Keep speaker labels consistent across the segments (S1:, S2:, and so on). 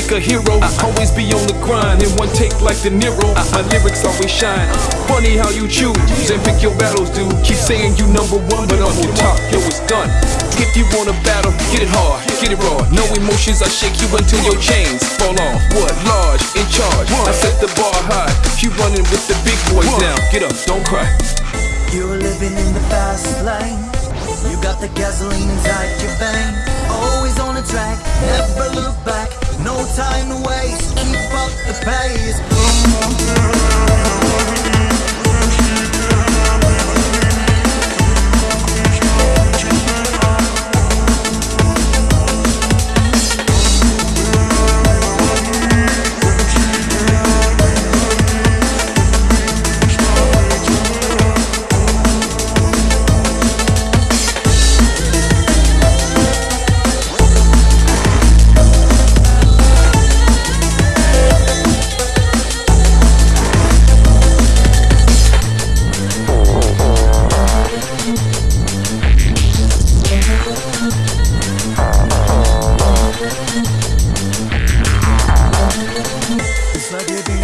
S1: like a hero. I always be on the grind in one take like De Niro. My lyrics always shine. Funny how you choose and pick your battles, dude. Keep saying you number one, but on top. Yo, it's done. If you wanna battle, get it hard, get it raw. No emotions, I shake you until your chains fall off. What? Large, in charge. I set the bar high. You running with the big boys now. Get up, don't cry.
S2: You're living in the fast lane. You got the gasoline inside your vein. Always on the track, never look back. No time to waste. Keep up the pace. It's like living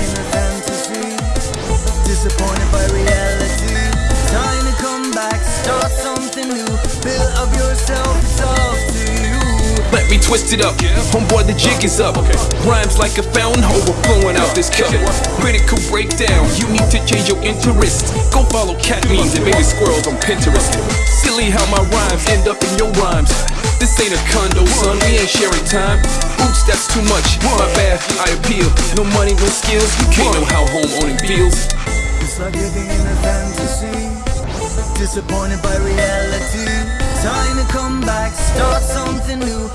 S1: Let me twist it up. Homeboy, the jig is up. Rhymes like a fountain overflowing out this cup. Critical breakdown. You need to change your interest. Go follow cat memes and baby squirrels on Pinterest. Silly how my rhymes end up in your rhymes. This ain't a condo, son. We ain't sharing time. Oops, that's too much. My bad. I appeal. No money, no skills. You can't know how home owning feels.
S2: It's like living in a fantasy. Disappointed by reality. Time to come back, start something new.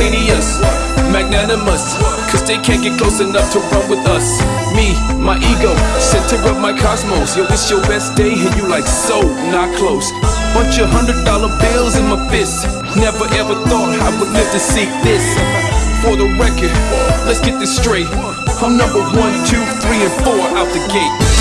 S1: Spontaneous, magnanimous, cause they can't get close enough to run with us. Me, my ego, center of my cosmos. Yo, it's your best day, and you like so not close. Bunch of hundred dollar bills in my fist. Never ever thought I would live to see this. For the record, let's get this straight. I'm number one, two, three, and four out the gate.